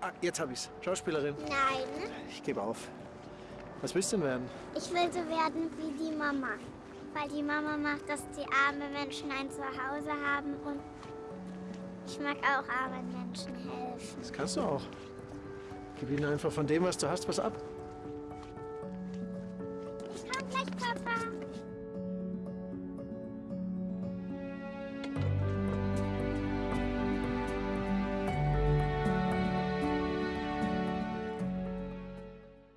Ah, jetzt habe ich's. Schauspielerin. Nein. Ich gebe auf. Was willst du denn werden? Ich will so werden wie die Mama. Weil die Mama macht, dass die armen Menschen ein Zuhause haben und ich mag auch armen Menschen helfen. Das kannst du auch. Gib ihnen einfach von dem, was du hast, was ab. Ich komm gleich, Papa.